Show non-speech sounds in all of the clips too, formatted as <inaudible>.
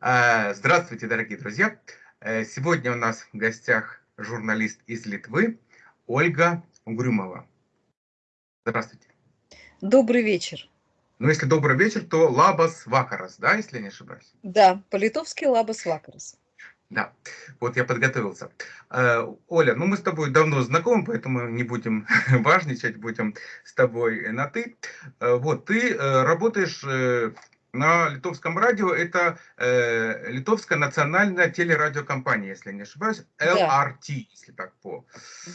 А, здравствуйте, дорогие друзья! Э, сегодня у нас в гостях журналист из Литвы Ольга Угрюмова. Здравствуйте. Добрый вечер. Ну, если добрый вечер, то лабас вакарас, да, если я не ошибаюсь? Да, по-литовски лабас вакарас. Да, вот я подготовился. Э, Оля, ну мы с тобой давно знакомы, поэтому не будем <laughs> важничать, будем с тобой на «ты». Э, вот, ты работаешь на литовском радио, это Литовская национальная телерадиокомпания, если не ошибаюсь, LRT, да. если так по...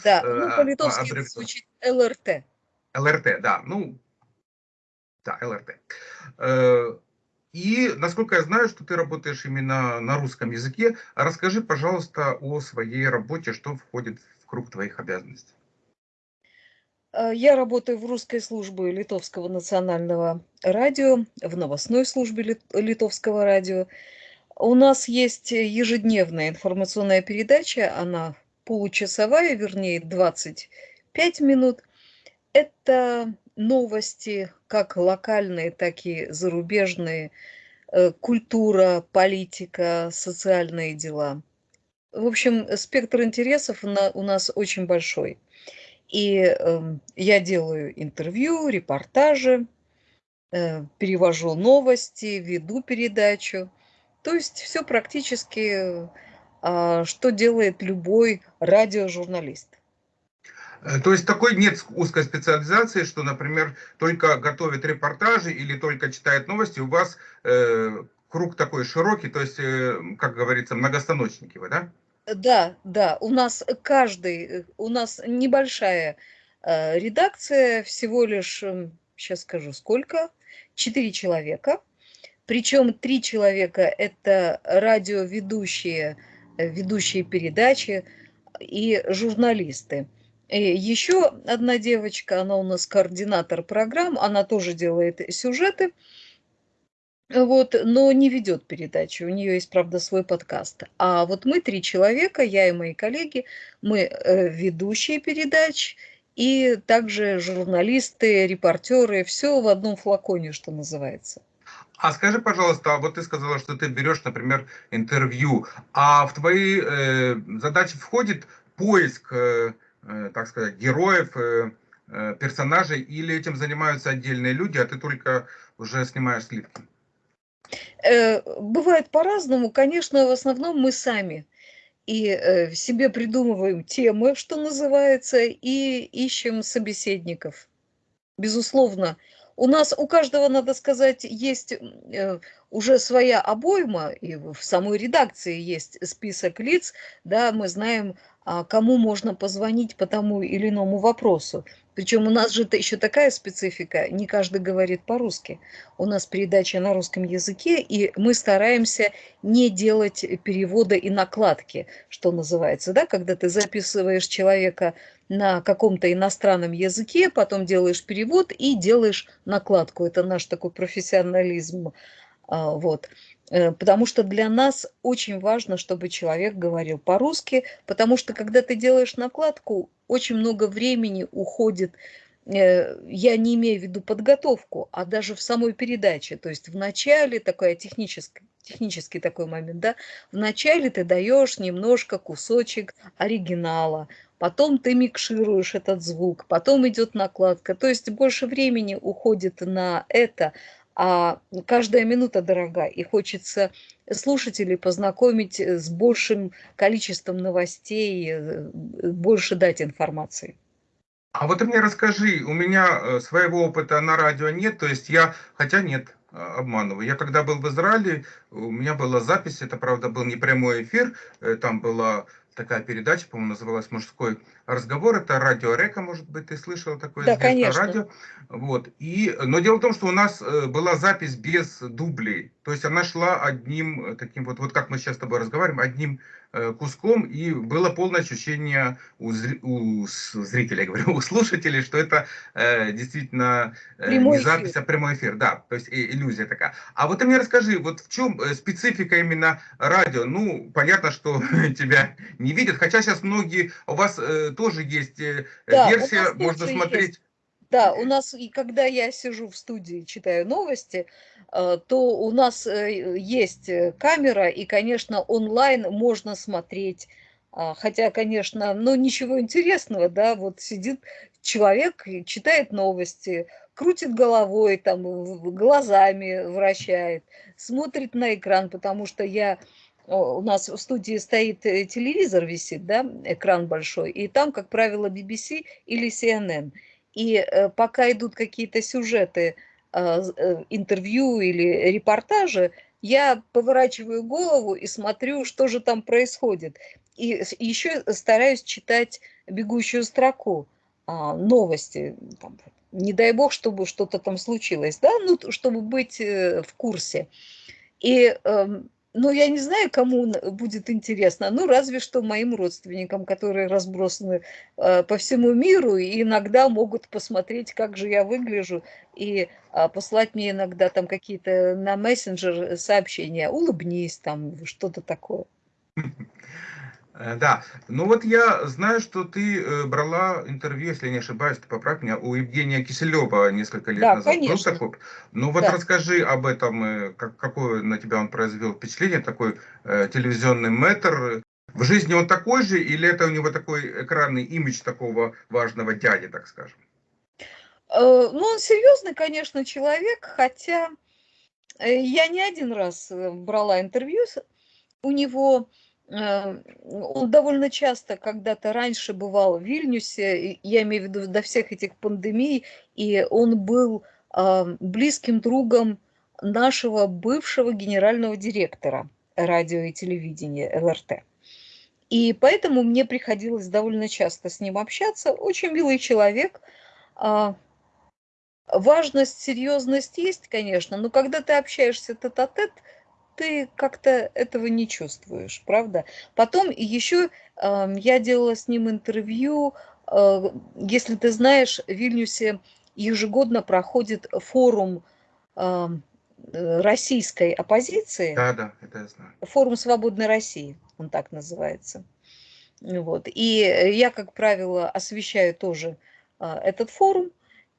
Да, ну по-литовски по звучит ЛРТ. ЛРТ, да, ну, да, ЛРТ. И, насколько я знаю, что ты работаешь именно на русском языке, расскажи, пожалуйста, о своей работе, что входит в круг твоих обязанностей. Э, я работаю в русской службе Литовского национального радио, в новостной службе Литовского радио. У нас есть ежедневная информационная передача, она получасовая, вернее 25 минут. Это новости, как локальные, так и зарубежные, э, культура, политика, социальные дела. В общем, спектр интересов у нас очень большой. И эм, я делаю интервью, репортажи, э, перевожу новости, веду передачу. То есть все практически, а, что делает любой радиожурналист. Э, то есть такой нет узкой специализации, что, например, только готовит репортажи или только читает новости, у вас э, круг такой широкий, то есть, э, как говорится, многостаночники вы, да? Да, да, у нас каждый, э, у нас небольшая э, редакция, всего лишь, сейчас эм, скажу, сколько, четыре человека, причем три человека – это радиоведущие, ведущие передачи и журналисты. И еще одна девочка, она у нас координатор программ, она тоже делает сюжеты, вот, но не ведет передачи. У нее есть, правда, свой подкаст. А вот мы три человека, я и мои коллеги, мы э, ведущие передач и также журналисты, репортеры, все в одном флаконе, что называется. А скажи, пожалуйста, вот ты сказала, что ты берешь, например, интервью, а в твои э, задачи входит поиск э, Э, так сказать, героев, э, э, персонажей, или этим занимаются отдельные люди, а ты только уже снимаешь сливки? Бывает по-разному. Конечно, в основном мы сами и себе придумываем темы, что называется, и ищем собеседников. Безусловно, у нас у каждого, надо сказать, есть уже своя обойма, и в самой редакции есть список лиц, да, мы знаем, а, кому можно позвонить по тому или иному вопросу. Причем у нас же еще такая специфика, не каждый говорит по-русски. У нас передача на русском языке, и мы стараемся не делать перевода и накладки, что называется, да, когда ты записываешь человека на каком-то иностранном языке, потом делаешь перевод и делаешь накладку. Это наш такой профессионализм. А, вот. Э, потому что для нас очень важно, чтобы человек говорил по-русски, потому что когда ты делаешь накладку, очень много времени уходит, э, я не имею в виду подготовку, а даже в самой передаче, то есть в начале, такой технический, технический такой момент, да, в начале ты даешь немножко кусочек оригинала, потом ты микшируешь этот звук, потом идет накладка, то есть больше времени уходит на это, а каждая минута дорога, и хочется слушателей познакомить с большим количеством новостей, э, больше дать информации. А вот ты мне расскажи, у меня э, своего опыта на радио нет, то есть я, хотя нет, э, обманываю. Я когда был в Израиле, у меня была запись, это правда был не прямой эфир, там была такая передача, по-моему, называлась «Мужской разговор». Это радио Река, может быть, ты слышал такое да, конечно. радио. Вот. И, но дело в том, что у нас э, была запись без дублей. То есть она шла одним э, таким вот, вот как мы сейчас с тобой разговариваем, одним Э, куском, и было полное ощущение у, зри, у зрителей, говорю, <laughs> у слушателей, что это э, действительно э, не запись, эфир. а прямой эфир. Да, то есть э, иллюзия такая. А вот ты мне расскажи, вот в чем специфика именно радио? Ну, понятно, что <laughs> тебя не видят, хотя сейчас многие, у вас э, тоже есть э, да, версия, можно смотреть... Есть. Да, у нас, и когда я сижу в студии, читаю новости, э, то у нас э, есть камера, и, конечно, онлайн можно смотреть, а, хотя, конечно, ну, ничего интересного, да, вот сидит человек, читает новости, крутит головой, там, глазами вращает, смотрит на экран, потому что я у нас в студии стоит э, телевизор, висит, да, экран большой, и там, как правило, BBC или CNN. И э, пока идут какие-то сюжеты, а, э, интервью или репортажи, я поворачиваю голову и смотрю, что же там происходит. И еще стараюсь читать бегущую строку, а, новости. не дай бог, чтобы что-то там случилось, да, ну, чтобы быть в курсе. И эм, ну, я не знаю, кому будет интересно, ну, разве что моим родственникам, которые разбросаны э, по всему миру и иногда могут посмотреть, как же я выгляжу, и э, послать мне иногда там какие-то на мессенджер сообщения, улыбнись, там, что-то такое. <laughs> Э, да, ну вот я знаю, что ты э, брала интервью, если не ошибаюсь, ты поправь меня, у Евгения Киселева несколько лет да, назад. Конечно. Был такой? Ну вот да. расскажи об этом, э, как, какое на тебя он произвел впечатление, такой э, телевизионный метр. В жизни он такой же или это у него такой экранный имидж такого важного дяди, так скажем? Ну, он серьезный, конечно, человек, хотя я не один раз брала интервью у него Э, он довольно часто когда-то раньше бывал в Вильнюсе, я имею в виду до всех этих пандемий, и он был близким другом нашего бывшего генерального директора радио и телевидения ЛРТ. И поэтому мне приходилось довольно часто с ним общаться. Очень милый человек. А, важность, серьезность есть, конечно, но когда ты общаешься тет-а-тет, -тет, ты как-то этого не чувствуешь, правда? Потом еще э, я делала с ним интервью, э, если ты знаешь, в Вильнюсе ежегодно проходит форум э, российской оппозиции. Да, да, это я знаю. Форум «Свободной России», он так называется. Вот. И я, как правило, освещаю тоже э, этот форум,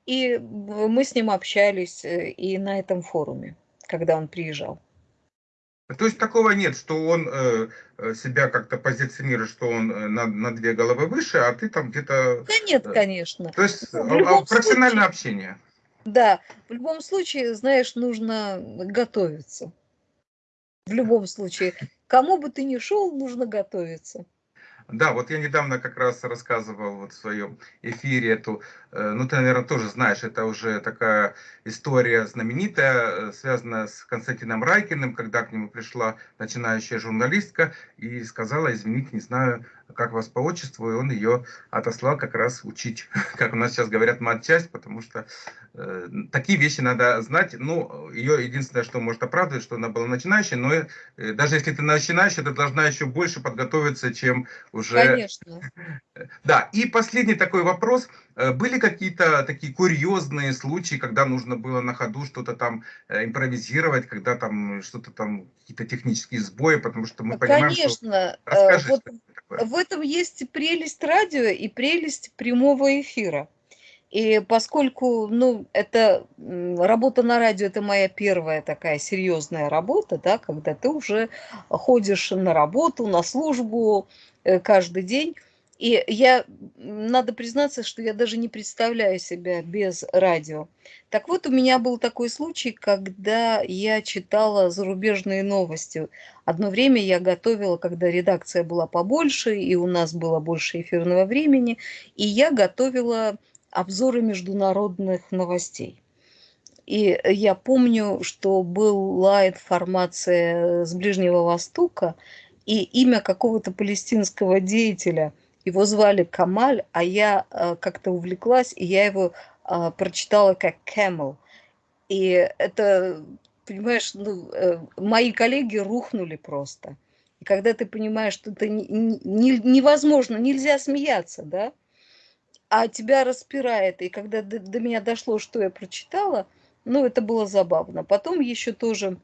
и мы с ним общались э, и на этом форуме, когда он приезжал. То есть такого нет, что он э, э, себя как-то позиционирует, что он э, на, на две головы выше, а ты там где-то... Да нет, конечно. То есть ну, а, а, профессиональное случае, общение. Да, в любом случае, знаешь, нужно готовиться. В любом случае. Кому бы ты ни шел, нужно готовиться. Да, вот я недавно как раз рассказывал вот в своем эфире эту, э, ну ты, наверное, тоже знаешь, это уже такая история знаменитая, э, связанная с Константином Райкиным, когда к нему пришла начинающая журналистка и сказала, извините, не знаю, как вас по отчеству, и он ее отослал как раз учить, <laughs> как у нас сейчас говорят, матчасть, потому что э, такие вещи надо знать. Ну, ее единственное, что может оправдывать, что она была начинающей, но э, даже если ты начинающая, ты должна еще больше подготовиться, чем уже... Конечно. <laughs> Да, и последний такой вопрос. Э, были какие-то такие курьезные случаи, когда нужно было на ходу что-то там э, импровизировать, когда там что-то там, какие-то технические сбои, потому что мы Конечно. понимаем, что... Э, Расскажи, вот в этом есть прелесть радио и прелесть прямого эфира. И поскольку, ну, это работа на радио, это моя первая такая серьезная работа, да, когда ты уже ходишь на работу, на службу каждый день, и я, надо признаться, что я даже не представляю себя без радио. Так вот, у меня был такой случай, когда я читала зарубежные новости. Одно время я готовила, когда редакция была побольше, и у нас было больше эфирного времени, и я готовила обзоры международных новостей. И я помню, что была информация с Ближнего Востока и имя какого-то палестинского деятеля – его звали Камаль, а я э, как-то увлеклась, и я его э, прочитала как Camel. И это, понимаешь, ну, э, мои коллеги рухнули просто. И когда ты понимаешь, что это не, не, невозможно, нельзя смеяться, да, а тебя распирает. И когда до, до меня дошло, что я прочитала, ну, это было забавно. Потом еще тоже,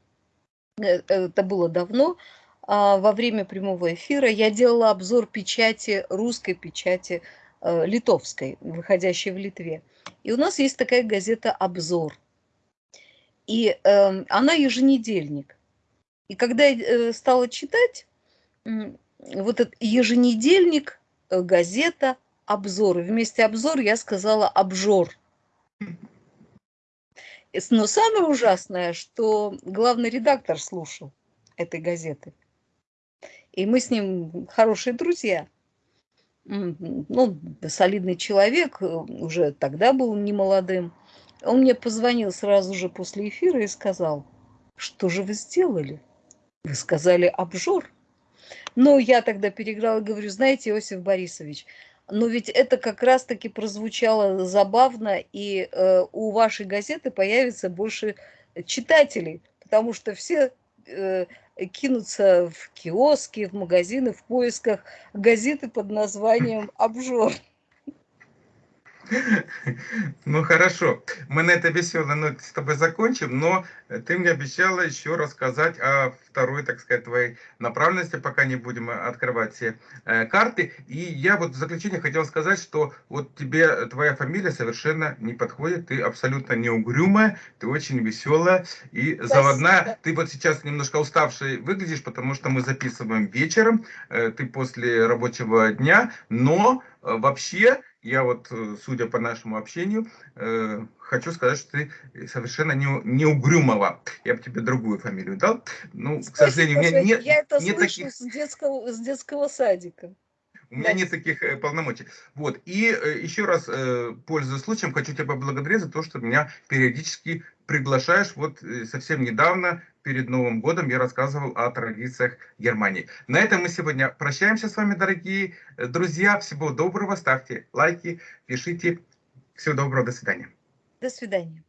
это было давно, во время прямого эфира я делала обзор печати, русской печати э, литовской, выходящей в Литве. И у нас есть такая газета «Обзор». И э, она еженедельник. И когда я э, стала читать, вот этот еженедельник, э, газета, обзор. Вместе обзор я сказала обжор. Но самое ужасное, что главный редактор слушал этой газеты. И мы с ним хорошие друзья. Ну, солидный человек, э, уже тогда был немолодым. Он мне позвонил сразу же после эфира и сказал, что же вы сделали? Вы сказали обжор. Но я тогда переиграла и говорю, знаете, Иосиф Борисович, но ведь это как раз-таки прозвучало забавно, и э, у вашей газеты появится больше читателей, потому что все э, кинутся в киоски, в магазины в поисках газеты под названием «Обжор». <laughs> Ну хорошо, мы на этой веселой ноте с тобой закончим, но ты мне обещала еще рассказать о второй, так сказать, твоей направленности, пока не будем открывать все э, карты. И я вот в заключение хотел сказать, что вот тебе твоя фамилия совершенно не подходит, ты абсолютно не угрюмая, ты очень веселая и Спасибо. заводная. Ты вот сейчас немножко уставший выглядишь, потому что мы записываем вечером, э, ты после рабочего дня, но э, вообще я вот, э, судя по нашему общению, э, хочу сказать, что ты совершенно не, не угрюмова. Я бы тебе другую фамилию дал. Ну, Спасибо, к сожалению, у меня нет, я это нет слышу таких... с, детского, с детского садика. У меня нет таких э, полномочий. Вот. И э, еще раз, э, пользуясь случаем, хочу тебя поблагодарить за то, что меня периодически приглашаешь. Вот совсем недавно, перед Новым годом, я рассказывал о традициях Германии. На этом мы сегодня прощаемся с вами, дорогие друзья. Всего доброго. Ставьте лайки, пишите. Всего доброго. До свидания. До свидания.